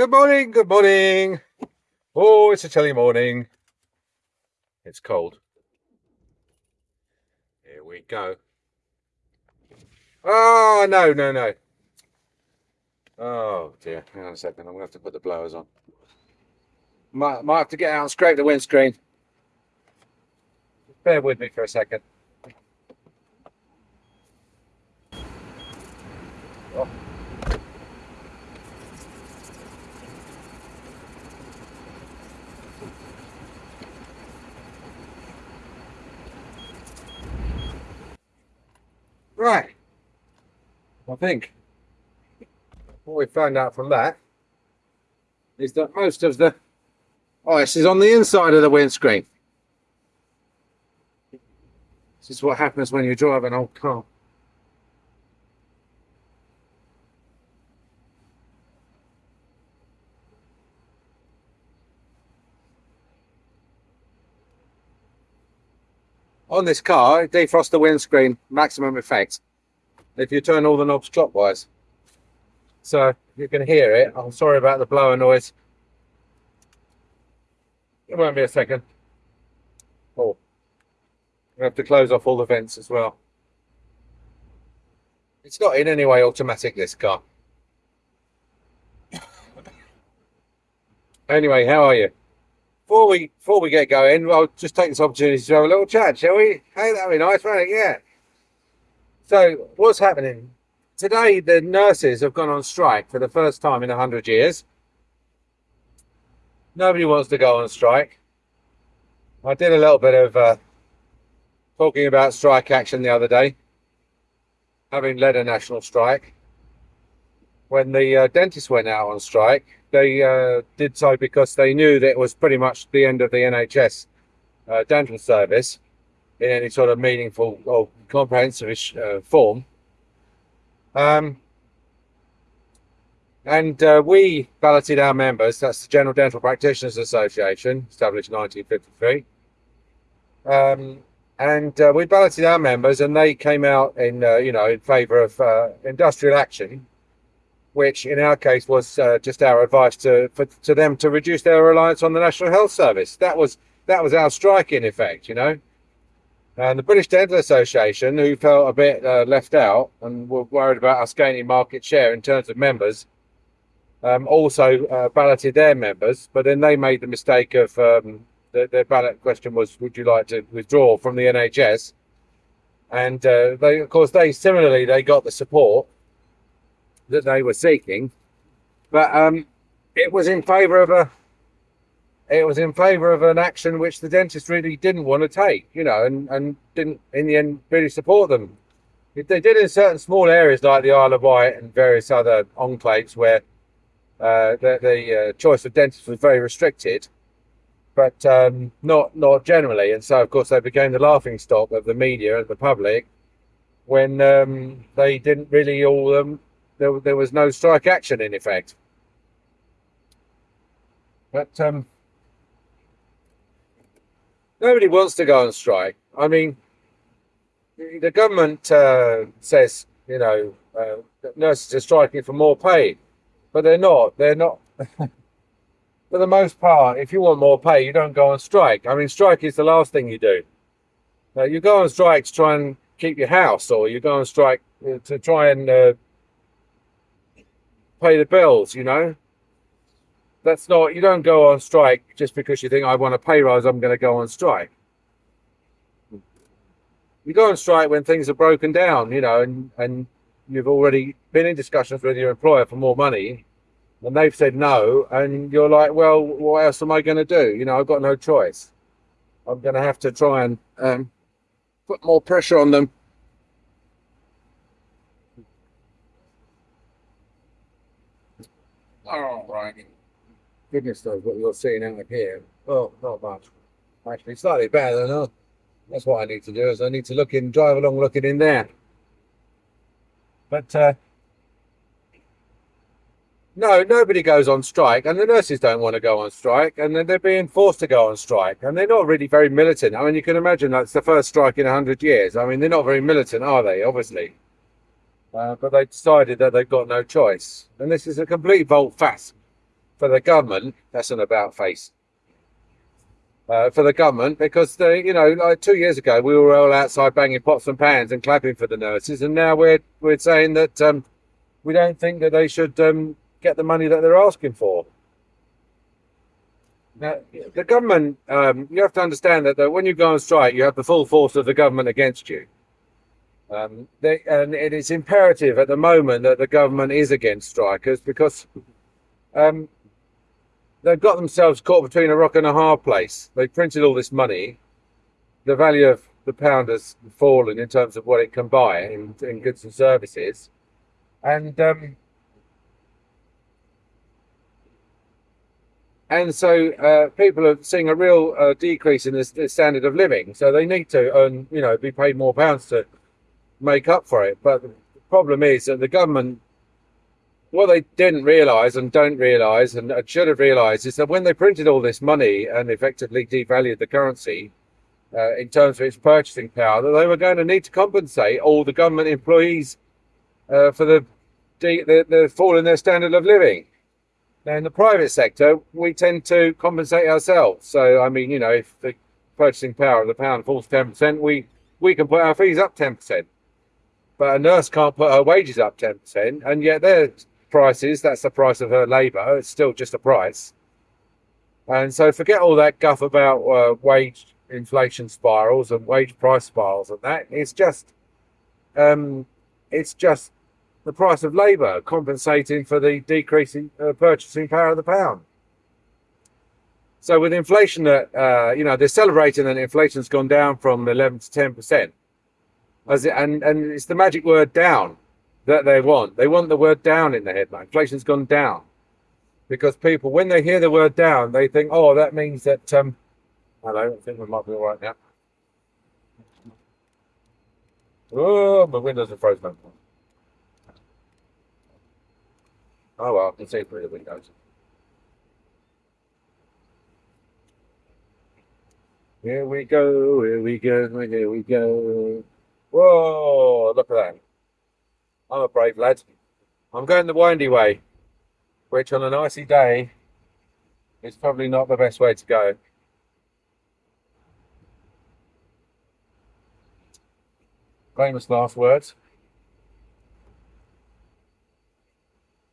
Good morning, good morning. Oh, it's a chilly morning. It's cold. Here we go. Oh, no, no, no. Oh, dear. Hang on a second. I'm going to have to put the blowers on. Might, might have to get out and scrape the windscreen. Bear with me for a second. Right. I think what we found out from that is that most of the ice is on the inside of the windscreen. This is what happens when you drive an old car. On this car, defrost the windscreen, maximum effect. If you turn all the knobs clockwise. So you can hear it. I'm sorry about the blower noise. It won't be a second. Oh, have to close off all the vents as well. It's not in any way automatic, this car. anyway, how are you? Before we before we get going, I'll just take this opportunity to have a little chat, shall we? Hey, that'd be nice, it? Yeah. So, what's happening? Today, the nurses have gone on strike for the first time in 100 years. Nobody wants to go on strike. I did a little bit of uh, talking about strike action the other day, having led a national strike. When the uh, dentists went out on strike, they uh, did so because they knew that it was pretty much the end of the NHS uh, dental service in any sort of meaningful or comprehensive uh, form. Um, and uh, we balloted our members, that's the General Dental Practitioners Association, established 1953. Um, and uh, we balloted our members and they came out in, uh, you know, in favour of industrial action which in our case was uh, just our advice to for, to them to reduce their reliance on the National Health Service. That was that was our strike in effect, you know. And the British Dental Association, who felt a bit uh, left out and were worried about us gaining market share in terms of members, um, also uh, balloted their members. But then they made the mistake of um, the, their ballot question was, "Would you like to withdraw from the NHS?" And uh, they, of course, they similarly they got the support that they were seeking, but um, it was in favour of a it was in favour of an action which the dentist really didn't want to take, you know, and, and didn't in the end really support them. They did in certain small areas like the Isle of Wight and various other enclaves where uh, the, the uh, choice of dentists was very restricted, but um, not not generally. And so, of course, they became the laughing stock of the media and the public when um, they didn't really all um, there, there was no strike action in effect. But um, nobody wants to go on strike. I mean, the government uh, says, you know, uh, nurses are striking for more pay, but they're not. They're not. for the most part, if you want more pay, you don't go on strike. I mean, strike is the last thing you do. You go on strike to try and keep your house, or you go on strike uh, to try and uh, pay the bills, you know. That's not, you don't go on strike just because you think I want a pay rise, I'm going to go on strike. You go on strike when things are broken down, you know, and, and you've already been in discussions with your employer for more money and they've said no. And you're like, well, what else am I going to do? You know, I've got no choice. I'm going to have to try and um, put more pressure on them Oh, right. Goodness knows what you're seeing out here. Well, not much. Actually, slightly better than that. That's what I need to do, is I need to look in, drive along looking in there. But, uh, no, nobody goes on strike, and the nurses don't want to go on strike, and then they're being forced to go on strike, and they're not really very militant. I mean, you can imagine that's the first strike in 100 years. I mean, they're not very militant, are they? Obviously. Uh, but they decided that they've got no choice. And this is a complete volte face for the government, that's an about face. Uh, for the government, because the you know, like two years ago, we were all outside banging pots and pans and clapping for the nurses, and now we're we're saying that um, we don't think that they should um, get the money that they're asking for. Now, the government, um, you have to understand that, that when you go on strike, you have the full force of the government against you. Um, they, and it is imperative at the moment that the government is against strikers because um, they've got themselves caught between a rock and a hard place. They printed all this money. The value of the pound has fallen in terms of what it can buy in, in goods and services. And um, and so uh, people are seeing a real uh, decrease in the, standard of living. So they need to earn, you know, be paid more pounds to make up for it. But the problem is that the government, what they didn't realise and don't realise and should have realised is that when they printed all this money and effectively devalued the currency uh, in terms of its purchasing power, that they were going to need to compensate all the government employees uh, for the, the, the fall in their standard of living. Now, in the private sector, we tend to compensate ourselves. So, I mean, you know, if the purchasing power of the pound falls 10%, we, we can put our fees up 10%. But a nurse can't put her wages up 10%, and yet their prices, that's the price of her labour, it's still just a price. And so forget all that guff about uh, wage inflation spirals and wage price spirals and that. It's just, um, it's just the price of labour, compensating for the decreasing uh, purchasing power of the pound. So with inflation, that uh, you know, they're celebrating that inflation's gone down from 11 to 10 percent, as it, and and it's the magic word down that they want. They want the word down in the headline. Inflation's gone down because people, when they hear the word down, they think, oh, that means that. Um, hello, I think we might be all right now. Oh, my windows are frozen. Oh well, I can see through the windows. Here we go, here we go, here we go. Whoa, look at that. I'm a brave lad. I'm going the windy way, which on an icy day is probably not the best way to go. Famous last words.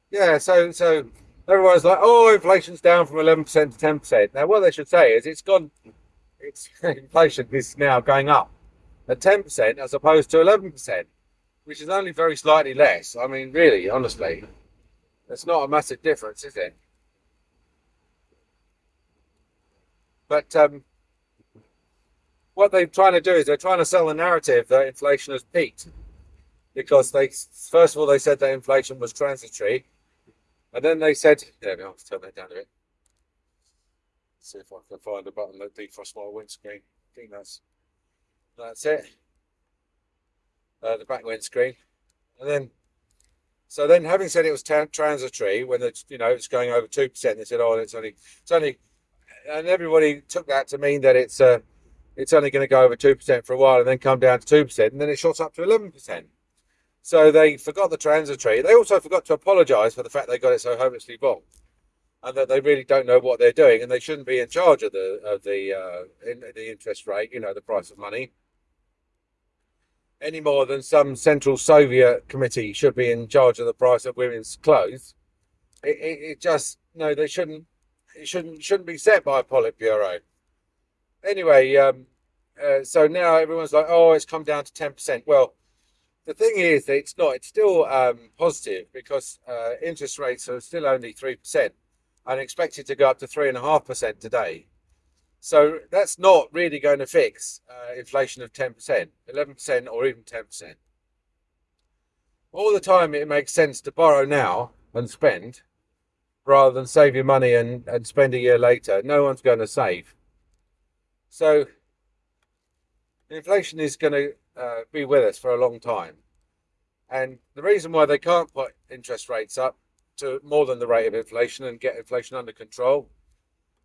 Yeah, so so everyone's like, oh, inflation's down from 11% to 10%. Now, what they should say is it's gone, it's inflation is now going up at 10% as opposed to 11%, which is only very slightly less. I mean, really, honestly, it's not a massive difference, is it? But um, what they're trying to do is they're trying to sell the narrative that inflation has peaked because they, first of all, they said that inflation was transitory and then they said, there we are, turn that down a bit. See if I can find a button that defrosts my windscreen. I think that's that's it. Uh, the back windscreen. And then, so then having said it was transitory, when it's, you know, it's going over 2%, they said, oh, it's only, it's only, and everybody took that to mean that it's, uh, it's only going to go over 2% for a while and then come down to 2%, and then it shot up to 11%. So they forgot the transitory. They also forgot to apologise for the fact they got it so hopelessly wrong, and that they really don't know what they're doing, and they shouldn't be in charge of the of the uh, in, the interest rate. You know, the price of money. Any more than some Central Soviet committee should be in charge of the price of women's clothes. It, it, it just no, they shouldn't. It shouldn't shouldn't be set by a Politburo. Anyway, um, uh, so now everyone's like, oh, it's come down to ten percent. Well the thing is that it's not, it's still um, positive because uh, interest rates are still only 3% and expected to go up to 3.5% today. So that's not really going to fix uh, inflation of 10%, 11% or even 10%. All the time it makes sense to borrow now and spend rather than save your money and, and spend a year later. No one's going to save. So inflation is going to uh, be with us for a long time. And the reason why they can't put interest rates up to more than the rate of inflation and get inflation under control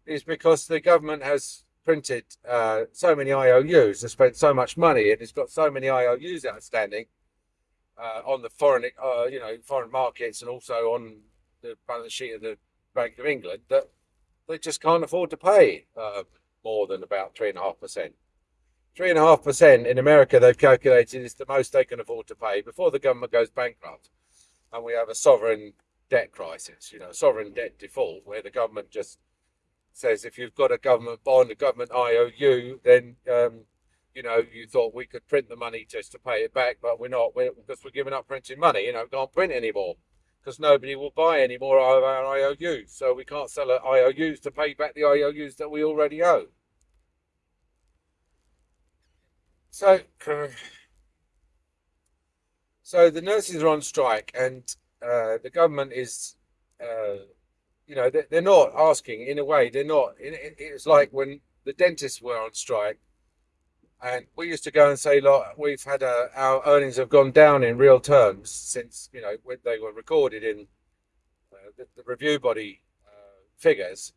is because the government has printed uh, so many IOUs, has spent so much money, and it's got so many IOUs outstanding uh, on the foreign, uh, you know, foreign markets, and also on the balance sheet of the Bank of England that they just can't afford to pay uh, more than about three and a half percent. Three and a half percent in America, they've calculated is the most they can afford to pay before the government goes bankrupt, and we have a sovereign debt crisis, you know, sovereign debt default, where the government just says if you've got a government bond, a government IOU, then um, you know you thought we could print the money just to pay it back, but we're not we're, because we're giving up printing money. You know, can't print anymore because nobody will buy any more of our IOUs, so we can't sell our IOUs to pay back the IOUs that we already owe. So, so the nurses are on strike, and uh, the government is, uh, you know, they're, they're, not asking. In a way, they're not. It's like when the dentists were on strike, and we used to go and say, "Look, we've had a, our earnings have gone down in real terms since you know when they were recorded in uh, the, the, review body uh, figures."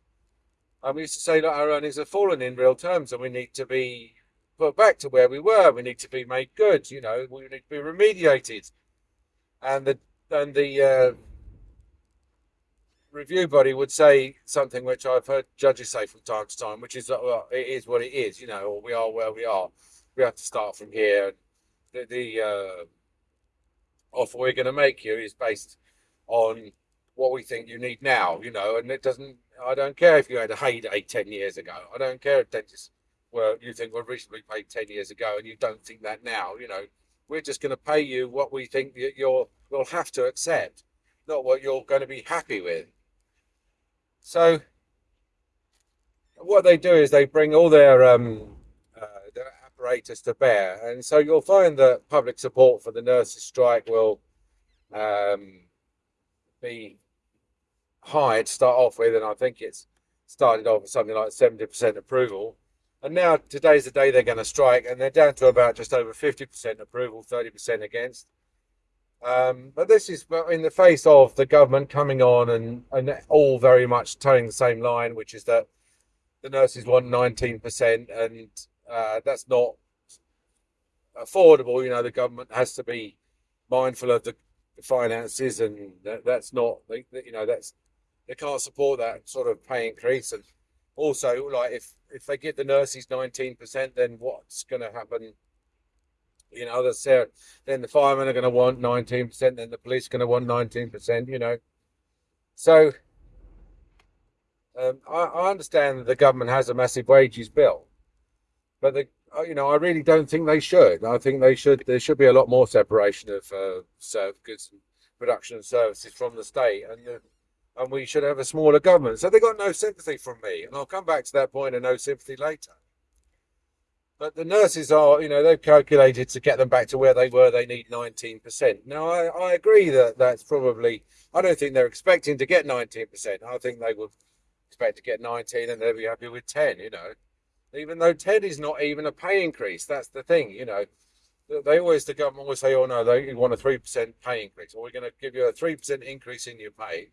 And we used to say, "Look, our earnings have fallen in real terms, and we need to be." Put back to where we were. We need to be made good. You know, we need to be remediated. And the and the uh, review body would say something which I've heard judges say from time to time, which is that well, it is what it is, you know, or we are where we are. We have to start from here. The, the uh, offer we're going to make you is based on what we think you need now, you know, and it doesn't. I don't care if you had a heyday ten years ago. I don't care if dentists were you think were reasonably paid ten years ago, and you don't think that now. You know, we're just going to pay you what we think you're will have to accept, not what you're going to be happy with. So, what they do is they bring all their, um, uh, their apparatus to bear, and so you'll find that public support for the nurses' strike will um, be high to start off with, and I think it's started off with something like 70% approval. And now today's the day they're going to strike, and they're down to about just over 50% approval, 30% against. Um, but this is in the face of the government coming on and, and all very much toeing the same line, which is that the nurses want 19%, and uh, that's not affordable. You know, the government has to be mindful of the finances, and that, that's not, you know, that's they can't support that sort of pay increase. And also, like if if they give the nurses 19%, then what's going to happen? You know, that's there. Then the firemen are going to want 19%, then the police are going to want 19%, you know. So um, I, I, understand that the government has a massive wages bill, but the, uh, you know, I really don't think they should. I think they should. There should be a lot more separation of uh, goods and production and services from the state, and uh, and we should have a smaller government. So they got no sympathy from me, and I'll come back to that point of no sympathy later. But the nurses are, you know, they've calculated to get them back to where they were, they need 19%. Now, I, I agree that that's probably, I don't think they're expecting to get 19%. I think they would expect to get 19 and they'll be happy with 10, you know. Even though 10 is not even a pay increase, that's the thing, you know. They always, the government always say, oh no, they want a 3% pay increase, or we're going to give you a 3% increase in your pay.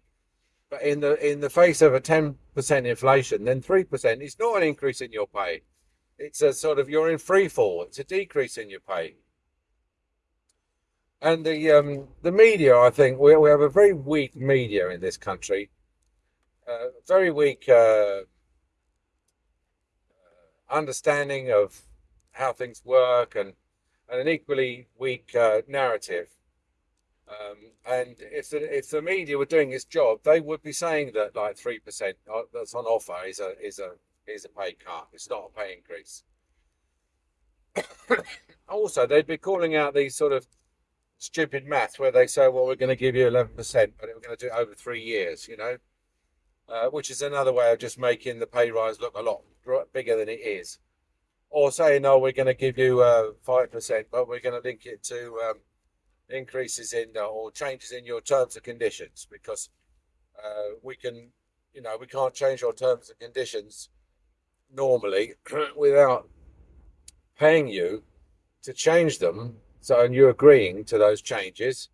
But in the in the face of a 10% inflation, then 3% is not an increase in your pay it's a sort of you're in free fall. It's a decrease in your pay. And the um, the media, I think, we, we have a very weak media in this country. Uh, very weak uh, understanding of how things work, and and an equally weak uh, narrative. Um, and if the if the media were doing its job, they would be saying that like three percent uh, that's on offer is a is a is a pay cut. It's not a pay increase. also, they'd be calling out these sort of stupid maths where they say, well, we're going to give you 11%, but we're going to do it over three years, you know, uh, which is another way of just making the pay rise look a lot bigger than it is. Or saying, no, we're going to give you uh, 5%, but we're going to link it to um, increases in uh, or changes in your terms and conditions because uh, we can, you know, we can't change your terms and conditions normally without paying you to change them. So, and you're agreeing to those changes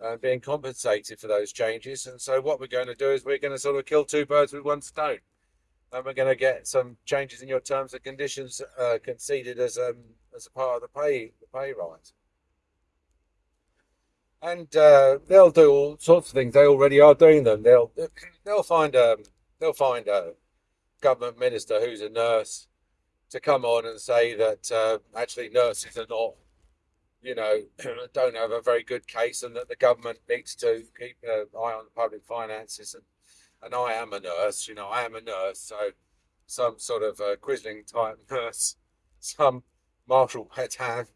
and being compensated for those changes. And so, what we're going to do is we're going to sort of kill two birds with one stone. And we're going to get some changes in your terms and conditions uh, conceded as um, as a part of the pay the pay rise. And uh, they'll do all sorts of things. They already are doing them. They'll they'll find a they'll find a government minister who's a nurse to come on and say that uh, actually nurses are not, you know, don't have a very good case, and that the government needs to keep an eye on the public finances. And, and I am a nurse, you know, I am a nurse, so some sort of a Quisling type nurse, some Marshal Pétain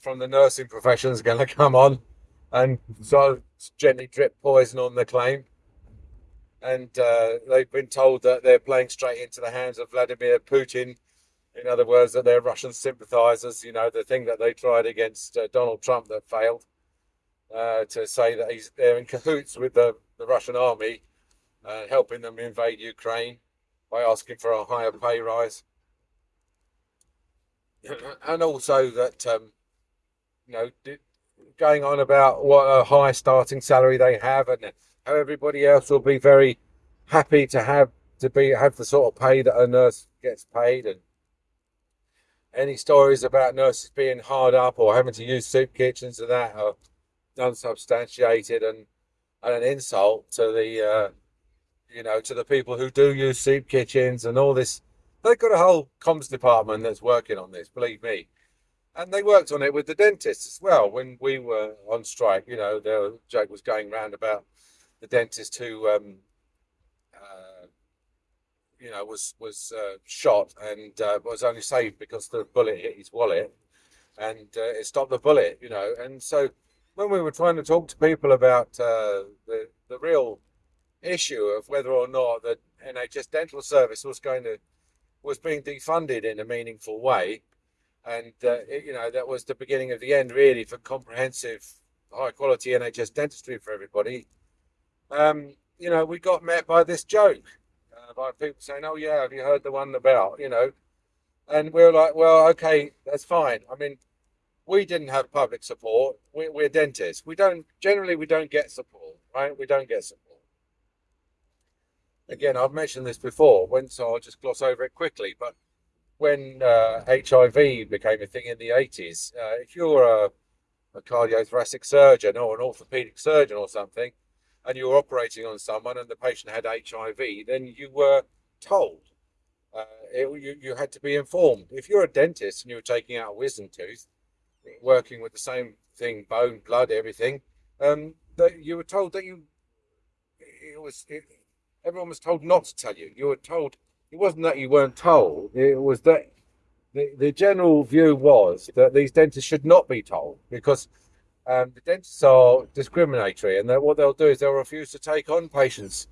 from the nursing profession is going to come on and so gently drip poison on the claim. And uh, they've been told that they're playing straight into the hands of Vladimir Putin. In other words, that they're Russian sympathizers, you know, the thing that they tried against uh, Donald Trump that failed, uh, to say that he's they're in cahoots with the, the Russian army, uh, helping them invade Ukraine by asking for a higher pay rise. and also that, um, you know, going on about what a high starting salary they have and everybody else will be very happy to have to be have the sort of pay that a nurse gets paid. And any stories about nurses being hard up or having to use soup kitchens and that are unsubstantiated and, and an insult to the uh, you know to the people who do use soup kitchens and all this. They've got a whole comms department that's working on this believe me. And they worked on it with the dentists as well when we were on strike. You know the joke was going round about the dentist who um, uh, you know was was uh, shot and uh, was only saved because the bullet hit his wallet and uh, it stopped the bullet you know. And so when we were trying to talk to people about uh, the the real issue of whether or not the NHS dental service was going to was being defunded in a meaningful way and uh, it, you know that was the beginning of the end really for comprehensive high quality NHS dentistry for everybody um, you know, we got met by this joke uh, by people saying, "Oh yeah, have you heard the one about?" You know, and we are like, "Well, okay, that's fine." I mean, we didn't have public support. We, we're dentists. We don't generally we don't get support, right? We don't get support. Again, I've mentioned this before. When so I'll just gloss over it quickly, but when uh, HIV became a thing in the 80s, uh, if you're a, a cardiothoracic surgeon or an orthopedic surgeon or something, and you were operating on someone and the patient had HIV, then you were told. Uh, it, you, you had to be informed. If you're a dentist and you were taking out a wisdom tooth, working with the same thing, bone, blood, everything, um, that you were told that you, it was, it, everyone was told not to tell you. You were told, it wasn't that you weren't told, it was that the, the general view was that these dentists should not be told because um, the dentists are discriminatory, and what they'll do is they'll refuse to take on patients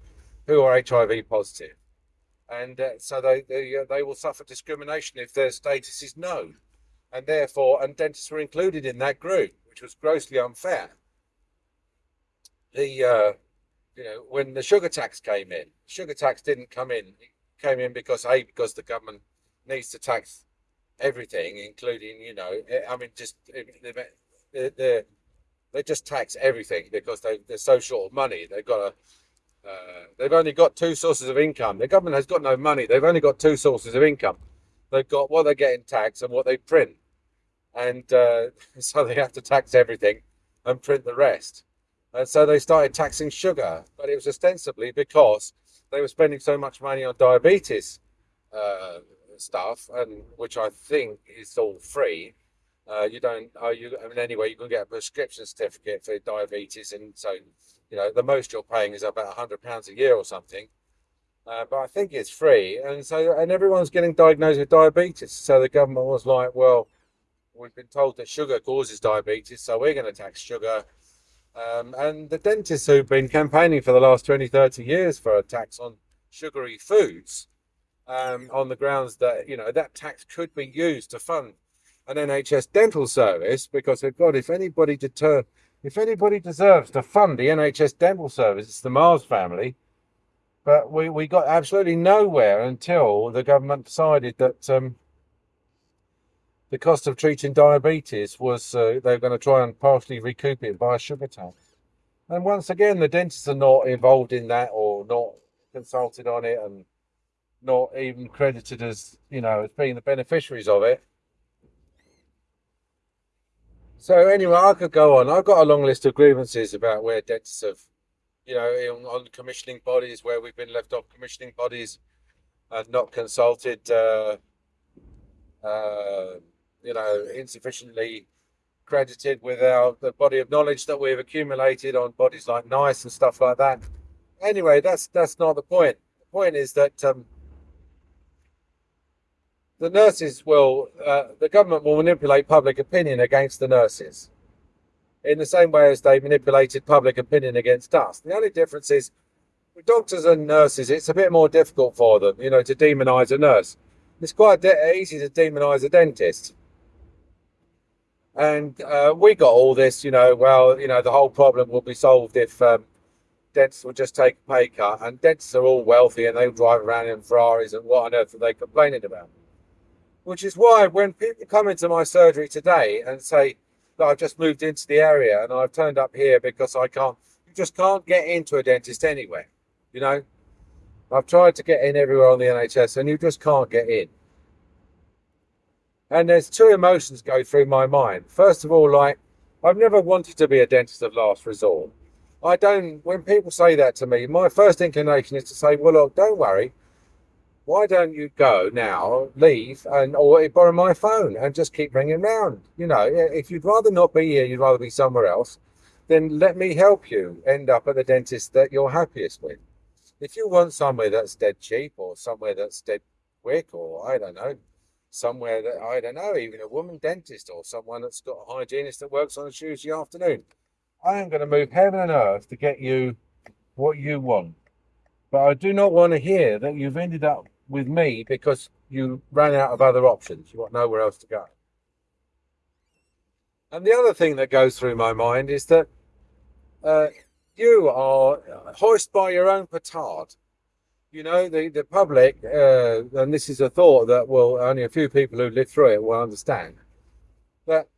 who are HIV positive. and uh, so they they, uh, they will suffer discrimination if their status is known, and therefore, and dentists were included in that group, which was grossly unfair. The uh, you know when the sugar tax came in, sugar tax didn't come in. It came in because a because the government needs to tax everything, including you know I mean just the, the they just tax everything because they, they're so short of money. They've got a, uh, they've only got two sources of income. The government has got no money. They've only got two sources of income. They've got what they get in tax and what they print. And uh, so they have to tax everything and print the rest. And so they started taxing sugar, but it was ostensibly because they were spending so much money on diabetes uh, stuff, and which I think is all free uh, you don't, oh, you, I mean, anyway, you can get a prescription certificate for diabetes. And so, you know, the most you're paying is about £100 a year or something. Uh, but I think it's free. And so, and everyone's getting diagnosed with diabetes. So the government was like, well, we've been told that sugar causes diabetes, so we're going to tax sugar. Um, and the dentists who've been campaigning for the last 20, 30 years for a tax on sugary foods um, on the grounds that, you know, that tax could be used to fund an NHS dental service because God, if anybody deter, if anybody deserves to fund the NHS dental service, it's the Mars family. But we, we got absolutely nowhere until the government decided that um, the cost of treating diabetes was uh, they were going to try and partially recoup it by a sugar tax. And once again, the dentists are not involved in that or not consulted on it and not even credited as, you know, as being the beneficiaries of it. So anyway, I could go on. I've got a long list of grievances about where dentists have you know, on, on commissioning bodies where we've been left off commissioning bodies and not consulted, uh, uh, you know, insufficiently credited with our the body of knowledge that we've accumulated on bodies like NICE and stuff like that. Anyway, that's that's not the point. The point is that um, the nurses will, uh, the government will manipulate public opinion against the nurses in the same way as they manipulated public opinion against us. The only difference is with doctors and nurses, it's a bit more difficult for them, you know, to demonize a nurse. It's quite easy to demonize a dentist. And uh, we got all this, you know, well, you know, the whole problem will be solved if um, dentists will just take a pay cut. And dentists are all wealthy and they drive around in Ferraris and what on earth are they complaining about? Which is why when people come into my surgery today and say, that I've just moved into the area and I've turned up here because I can't, you just can't get into a dentist anywhere, you know? I've tried to get in everywhere on the NHS and you just can't get in. And there's two emotions go through my mind. First of all, like, I've never wanted to be a dentist of last resort. I don't, when people say that to me, my first inclination is to say, well, look, don't worry why don't you go now, leave, and or borrow my phone and just keep ringing round? You know, if you'd rather not be here, you'd rather be somewhere else, then let me help you end up at the dentist that you're happiest with. If you want somewhere that's dead cheap or somewhere that's dead quick or I don't know, somewhere that I don't know, even a woman dentist or someone that's got a hygienist that works on a Tuesday afternoon, I am going to move heaven and earth to get you what you want. But I do not want to hear that you've ended up with me because you ran out of other options. You got nowhere else to go. And the other thing that goes through my mind is that uh, you are hoist by your own petard. You know, the, the public, uh, and this is a thought that will only a few people who live through it will understand, that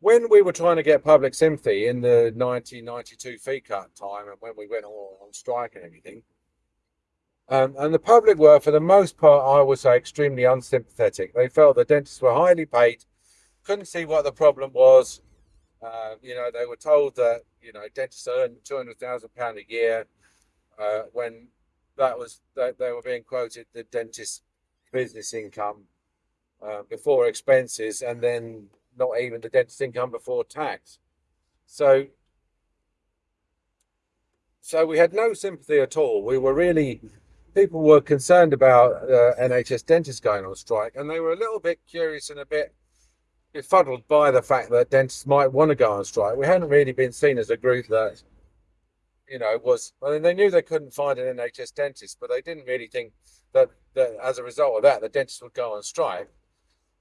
when we were trying to get public sympathy in the 1992 fee cut time and when we went all on strike and everything, um, and the public were, for the most part, I would say, extremely unsympathetic. They felt the dentists were highly paid, couldn't see what the problem was. Uh, you know, they were told that, you know, dentists earn £200,000 a year uh, when that was, that they were being quoted the dentist business income uh, before expenses and then not even the dentist income before tax. So, so we had no sympathy at all. We were really people were concerned about uh, NHS dentists going on strike, and they were a little bit curious and a bit befuddled by the fact that dentists might want to go on strike. We hadn't really been seen as a group that, you know, was. I mean, they knew they couldn't find an NHS dentist, but they didn't really think that, that as a result of that, the dentists would go on strike.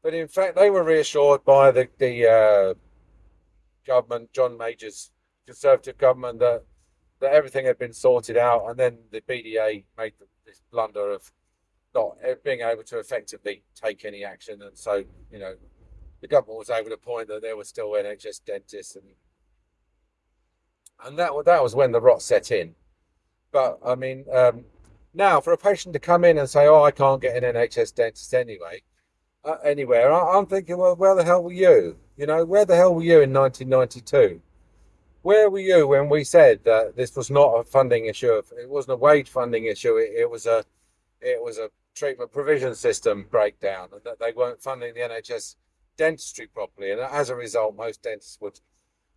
But in fact, they were reassured by the the uh, government, John Major's Conservative government, that that everything had been sorted out, and then the BDA made the this blunder of not being able to effectively take any action. And so, you know, the government was able to point that there were still NHS dentists and and that that was when the rot set in. But I mean, um, now for a patient to come in and say, "Oh, I can't get an NHS dentist anyway," uh, anywhere, I, I'm thinking, well, where the hell were you? You know, where the hell were you in 1992? Where were you when we said that this was not a funding issue? It wasn't a wage funding issue. It, it was a it was a treatment provision system breakdown, and that they weren't funding the NHS dentistry properly, and as a result, most dentists would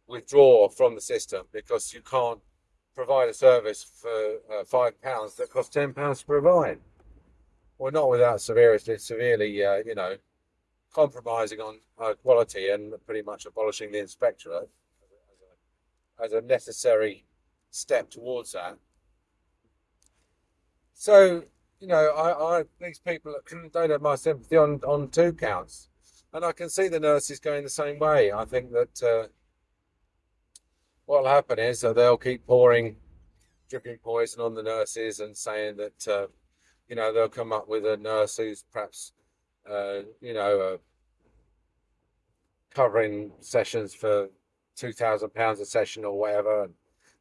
withdraw from the system because you can't provide a service for uh, five pounds that costs ten pounds to provide. Well, not without severely, severely, uh, you know, compromising on uh, quality and pretty much abolishing the inspectorate as a necessary step towards that. So, you know, I, I these people don't have my sympathy on, on two counts. And I can see the nurses going the same way. I think that uh, what will happen is that they'll keep pouring dripping poison on the nurses and saying that, uh, you know, they'll come up with a nurse who's perhaps, uh, you know, uh, covering sessions for two thousand pounds a session or whatever, and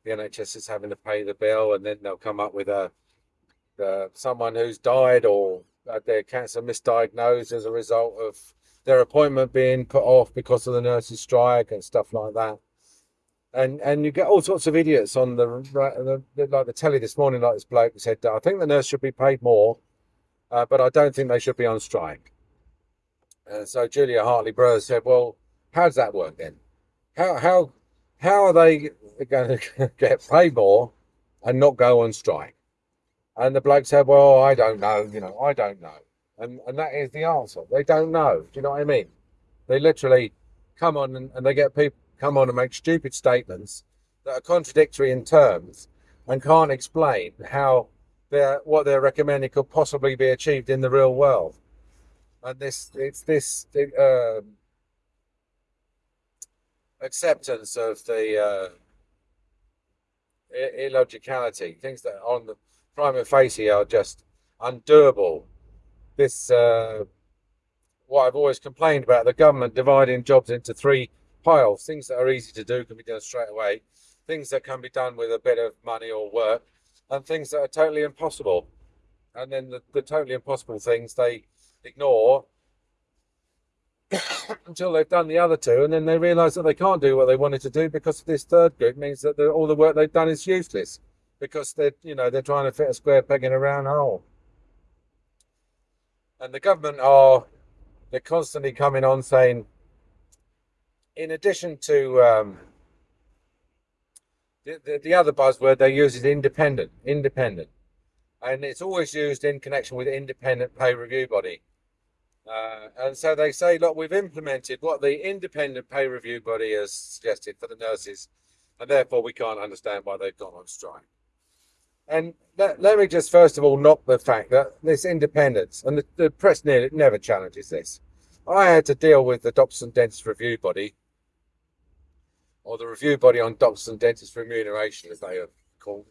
the NHS is having to pay the bill, and then they'll come up with a uh, someone who's died or had their cancer misdiagnosed as a result of their appointment being put off because of the nurses' strike and stuff like that. and and you get all sorts of idiots on the, the, the like the telly this morning, like this bloke who said, "I think the nurse should be paid more, uh, but I don't think they should be on strike." And so Julia Hartley Brewer said, "Well, how does that work then? How how how are they going to get paid more and not go on strike?" And the bloke said, "Well, I don't know. You know, I don't know." And and that is the answer. They don't know. Do you know what I mean? They literally come on and, and they get people come on and make stupid statements that are contradictory in terms and can't explain how they're, what they're recommending could possibly be achieved in the real world. And this, it's this uh, acceptance of the uh, illogicality, things that on the prima facie are just undoable. This, uh, what I've always complained about, the government dividing jobs into three piles. Things that are easy to do can be done straight away. Things that can be done with a bit of money or work, and things that are totally impossible. And then the, the totally impossible things they ignore until they've done the other two, and then they realise that they can't do what they wanted to do because this third group means that all the work they've done is useless because they're you know they're trying to fit a square peg in a round hole. And the government are they're constantly coming on saying in addition to um, the, the, the other buzzword they use is independent, independent, and it's always used in connection with independent pay review body. Uh, and so they say, look, we've implemented what the independent pay review body has suggested for the nurses, and therefore we can't understand why they've gone on strike. And let, let me just first of all knock the fact that this independence, and the, the press nearly, never challenges this. I had to deal with the Doctors and Dentists Review Body or the review body on doctors and dentists remuneration, as they are called,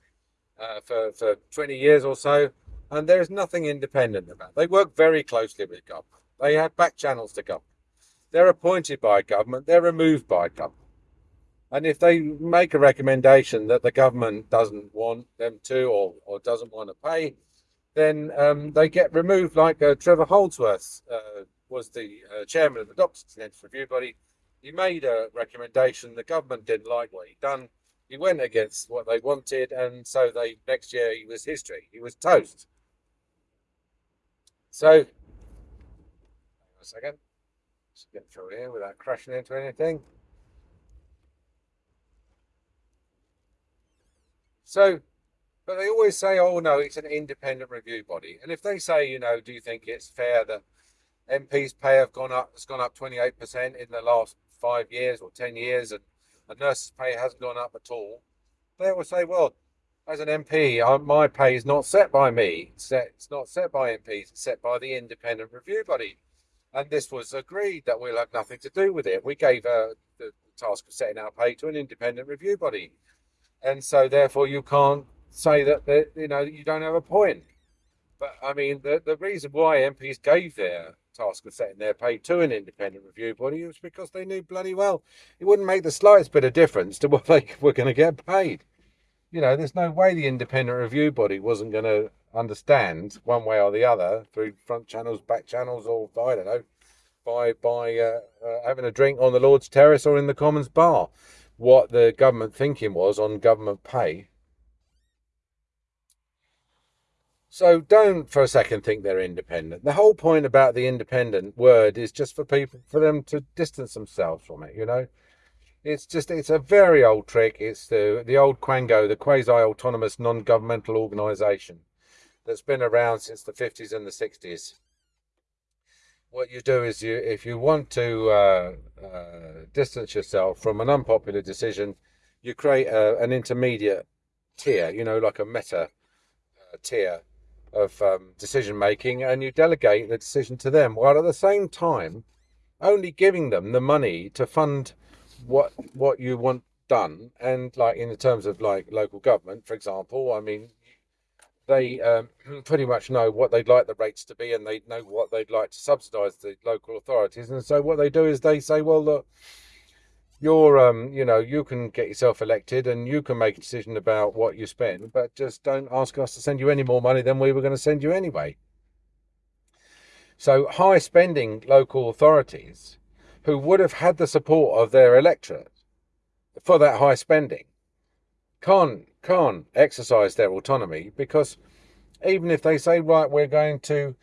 uh, for, for 20 years or so. And there is nothing independent about it. They work very closely with government. They have back channels to government. They're appointed by government. They're removed by government. And if they make a recommendation that the government doesn't want them to or, or doesn't want to pay, then um, they get removed like uh, Trevor Holdsworth uh, was the uh, chairman of the Doctors and Review Body he made a recommendation. The government didn't like what he'd done. He went against what they wanted, and so they next year he was history. He was toast. So, a second. Just get through here without crashing into anything. So, but they always say, oh no, it's an independent review body. And if they say, you know, do you think it's fair that MP's pay have gone up, It's gone up 28% in the last five years or 10 years and a nurse's pay hasn't gone up at all, they will say, well, as an MP, my pay is not set by me. It's, set, it's not set by MPs. It's set by the independent review body. And this was agreed that we'll have nothing to do with it. We gave uh, the task of setting our pay to an independent review body. And so therefore you can't say that, that you know, you don't have a point. But I mean, the, the reason why MPs gave their task of setting their pay to an independent review body was because they knew bloody well it wouldn't make the slightest bit of difference to what they were going to get paid. You know, there's no way the independent review body wasn't going to understand one way or the other through front channels, back channels, or I don't know, by by uh, uh, having a drink on the Lord's terrace or in the Commons bar, what the government thinking was on government pay So don't for a second think they're independent. The whole point about the independent word is just for people, for them to distance themselves from it, you know? It's just, it's a very old trick. It's the, the old Quango, the quasi-autonomous non-governmental organisation that's been around since the 50s and the 60s. What you do is you, if you want to uh, uh, distance yourself from an unpopular decision, you create a, an intermediate tier, you know, like a meta uh, tier of um, decision making and you delegate the decision to them while at the same time only giving them the money to fund what what you want done and like in the terms of like local government for example i mean they um, pretty much know what they'd like the rates to be and they know what they'd like to subsidize the local authorities. And so what they do is they say well look you're um you know you can get yourself elected and you can make a decision about what you spend but just don't ask us to send you any more money than we were going to send you anyway. So high spending local authorities who would have had the support of their electorate for that high spending can't can't exercise their autonomy because even if they say right we're going to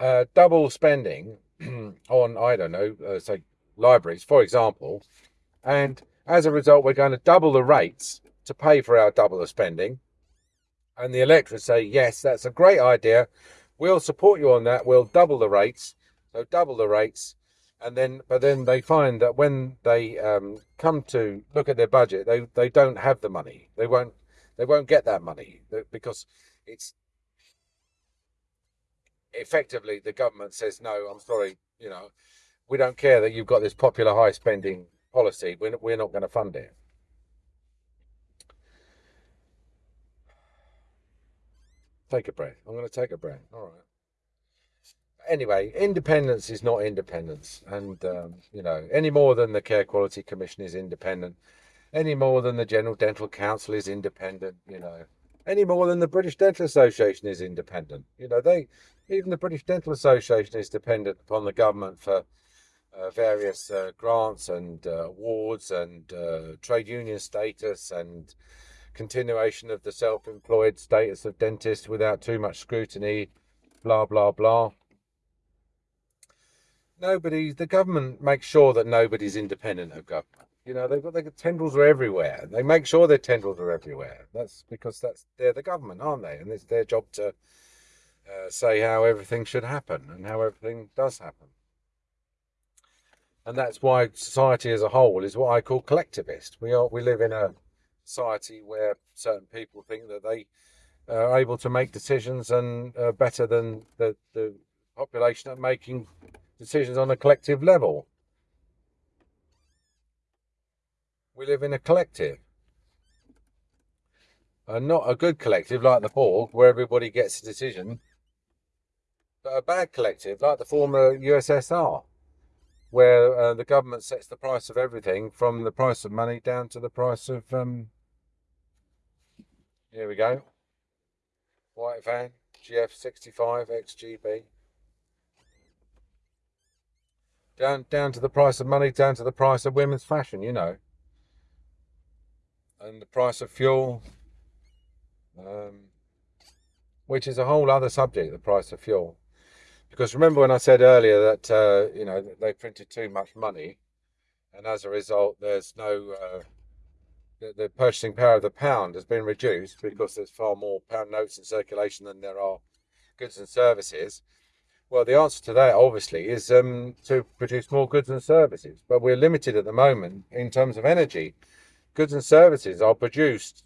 uh, double spending on I don't know uh, say libraries for example and as a result we're going to double the rates to pay for our double the spending and the electorate say yes that's a great idea. We'll support you on that. We'll double the rates. So double the rates and then but then they find that when they um, come to look at their budget they they don't have the money. They won't they won't get that money because it's effectively the government says no i'm sorry you know we don't care that you've got this popular high spending policy. We're, we're not going to fund it. Take a breath. I'm going to take a breath. All right. Anyway, independence is not independence, and um, you know any more than the Care Quality Commission is independent, any more than the General Dental Council is independent, you know, any more than the British Dental Association is independent. You know, they even the British Dental Association is dependent upon the government for uh, various uh, grants and uh, awards and uh, trade union status and continuation of the self-employed status of dentists without too much scrutiny blah blah blah nobody, the government makes sure that nobody's independent of government. You know, they've got their tendrils are everywhere. They make sure their tendrils are everywhere. That's because that's they're the government, aren't they? And it's their job to uh, say how everything should happen and how everything does happen. And that's why society as a whole is what I call collectivist. We are we live in a society where certain people think that they are able to make decisions and uh, better than the the population at making decisions on a collective level. We live in a collective. And not a good collective like the Borg, where everybody gets a decision, but a bad collective like the former USSR, where uh, the government sets the price of everything from the price of money down to the price of. Um, here we go. White van, GF65 XGB. down down to the price of money, down to the price of women's fashion, you know, and the price of fuel, um, which is a whole other subject, the price of fuel. Because remember when I said earlier that uh, you know they printed too much money, and as a result, there's no uh, the, the purchasing power of the pound has been reduced because there's far more pound notes in circulation than there are goods and services. Well, the answer to that obviously is um, to produce more goods and services, but we're limited at the moment in terms of energy. Goods and services are produced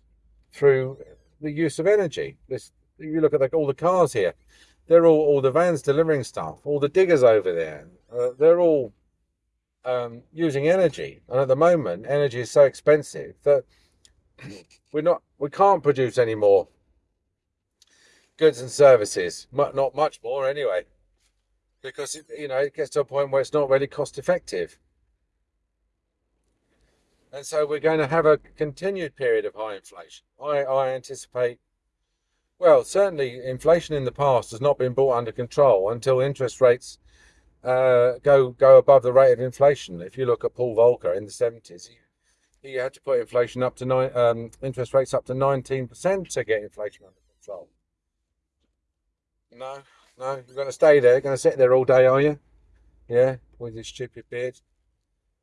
through the use of energy. This, you look at the, all the cars here; they're all all the vans delivering stuff, all the diggers over there. Uh, they're all um, using energy, and at the moment, energy is so expensive that we're not we can't produce any more goods and services. Not much more, anyway because you know it gets to a point where it's not really cost effective. And so we're going to have a continued period of high inflation. I, I anticipate, well, certainly inflation in the past has not been brought under control until interest rates uh, go go above the rate of inflation. If you look at Paul Volcker in the 70s, he, he had to put inflation up to nine, um, interest rates up to 19% to get inflation under control. No, no, you're going to stay there. You're Going to sit there all day, are you? Yeah, with your stupid beard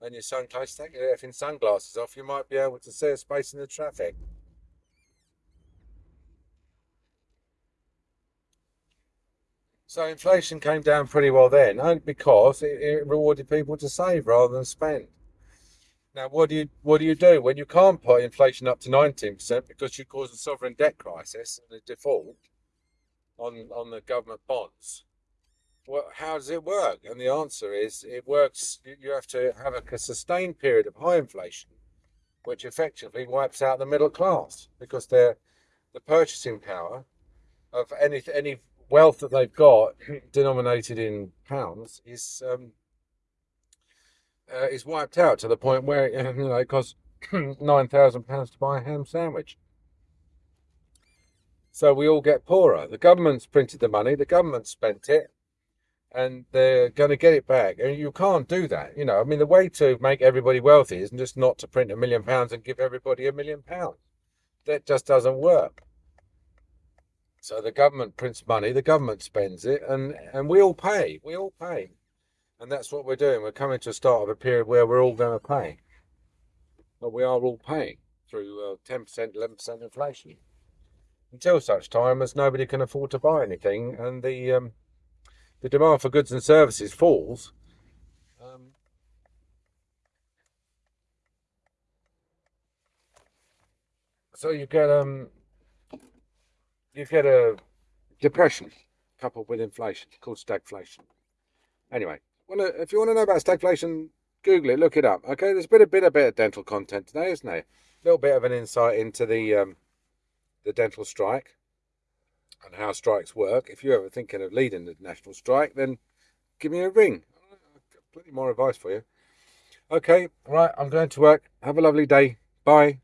and your sunglasses. Take your effing sunglasses off. You might be able to see a space in the traffic. So inflation came down pretty well then, only because it, it rewarded people to save rather than spend. Now, what do you what do you do when you can't put inflation up to 19% because you cause a sovereign debt crisis and a default? on on the government bonds. Well, how does it work? And the answer is it works. You have to have a sustained period of high inflation, which effectively wipes out the middle class because they're the purchasing power of any any wealth that they've got denominated in pounds is um, uh, is wiped out to the point where you know it costs nine thousand pounds to buy a ham sandwich. So we all get poorer. The government's printed the money, the government spent it. And they're going to get it back. And you can't do that. You know, I mean, the way to make everybody wealthy is just not to print a million pounds and give everybody a million pounds. That just doesn't work. So the government prints money, the government spends it, and, and we all pay. We all pay. And that's what we're doing. We're coming to a start of a period where we're all going to pay. But we are all paying through uh, 10%, 11% inflation. Until such time as nobody can afford to buy anything and the um, the demand for goods and services falls, um, so you get um you get a depression coupled with inflation called stagflation. Anyway, wanna, if you want to know about stagflation, Google it, look it up. Okay, there's been a bit a bit of dental content today, isn't there? A little bit of an insight into the um, the dental strike and how strikes work. If you're ever thinking of leading the national strike, then give me a ring. I've got plenty more advice for you. Okay, right, I'm going to work. Have a lovely day. Bye.